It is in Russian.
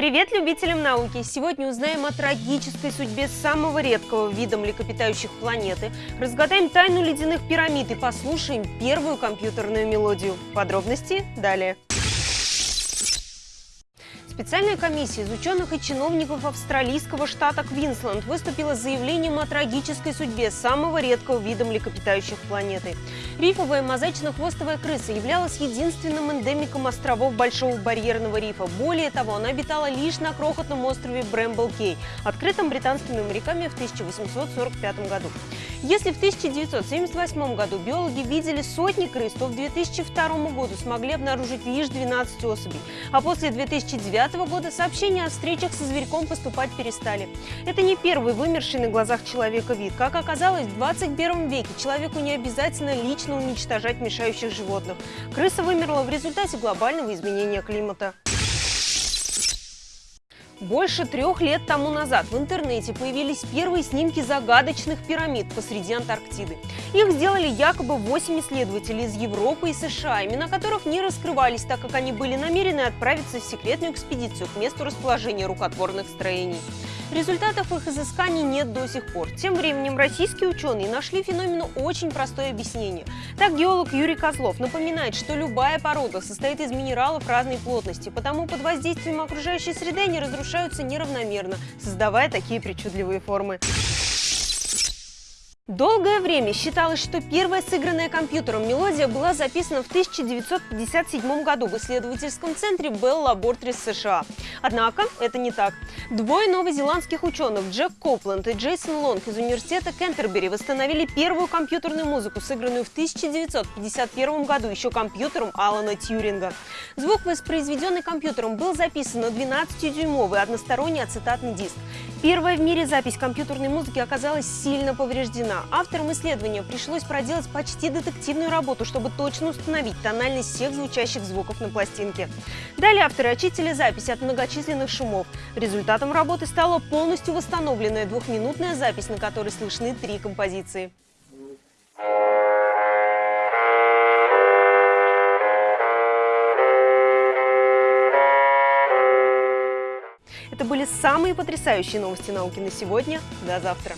Привет любителям науки! Сегодня узнаем о трагической судьбе самого редкого вида млекопитающих планеты, разгадаем тайну ледяных пирамид и послушаем первую компьютерную мелодию. Подробности далее. Специальная комиссия из ученых и чиновников австралийского штата Квинсленд выступила с заявлением о трагической судьбе самого редкого вида млекопитающих планеты. Рифовая мозаично-хвостовая крыса являлась единственным эндемиком островов Большого барьерного рифа. Более того, она обитала лишь на крохотном острове Брэмбл-Кей, открытом британскими моряками в 1845 году. Если в 1978 году биологи видели сотни крыс, то в 2002 году смогли обнаружить лишь 12 особей, а после 2009 2005 года сообщения о встречах со зверьком поступать перестали. Это не первый вымерший на глазах человека вид. Как оказалось, в 21 веке человеку не обязательно лично уничтожать мешающих животных. Крыса вымерла в результате глобального изменения климата. Больше трех лет тому назад в интернете появились первые снимки загадочных пирамид посреди Антарктиды. Их сделали якобы 8 исследователей из Европы и США, имена которых не раскрывались, так как они были намерены отправиться в секретную экспедицию к месту расположения рукотворных строений. Результатов их изысканий нет до сих пор. Тем временем российские ученые нашли феномену очень простое объяснение. Так геолог Юрий Козлов напоминает, что любая порода состоит из минералов разной плотности, потому под воздействием окружающей среды они разрушаются неравномерно, создавая такие причудливые формы. Долгое время считалось, что первая сыгранная компьютером мелодия была записана в 1957 году в исследовательском центре Bell Laboratories США. Однако это не так. Двое новозеландских ученых Джек Копленд и Джейсон Лонг из университета Кентербери восстановили первую компьютерную музыку, сыгранную в 1951 году еще компьютером Алана Тьюринга. Звук, воспроизведенный компьютером, был записан на 12-дюймовый односторонний ацетатный диск. Первая в мире запись компьютерной музыки оказалась сильно повреждена. Авторам исследования пришлось проделать почти детективную работу, чтобы точно установить тональность всех звучащих звуков на пластинке. Далее авторы очистили запись от многочисленных шумов. Результатом работы стала полностью восстановленная двухминутная запись, на которой слышны три композиции. Это были самые потрясающие новости науки на сегодня. До завтра!